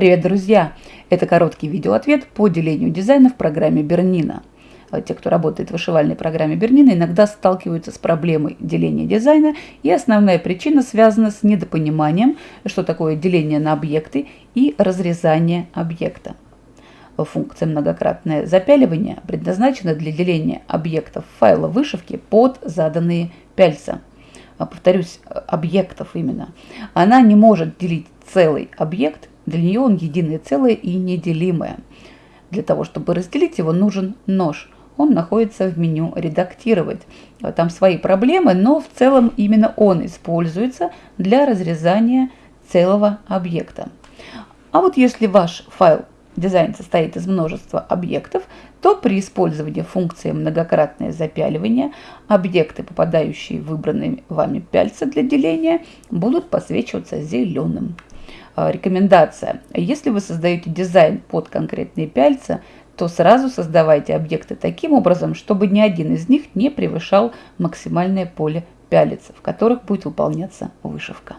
Привет, друзья! Это короткий видеоответ по делению дизайна в программе Бернина. Те, кто работает в вышивальной программе Бернина, иногда сталкиваются с проблемой деления дизайна, и основная причина связана с недопониманием, что такое деление на объекты и разрезание объекта. Функция многократное запяливание предназначена для деления объектов файла вышивки под заданные пяльца. Повторюсь, объектов именно. Она не может делить целый объект для нее он единое целое и неделимое. Для того, чтобы разделить его, нужен нож. Он находится в меню «Редактировать». Там свои проблемы, но в целом именно он используется для разрезания целого объекта. А вот если ваш файл дизайн состоит из множества объектов, то при использовании функции многократное запяливание объекты, попадающие в выбранные вами пяльца для деления, будут посвечиваться зеленым. А, рекомендация. Если вы создаете дизайн под конкретные пяльца, то сразу создавайте объекты таким образом, чтобы ни один из них не превышал максимальное поле пялец, в которых будет выполняться вышивка.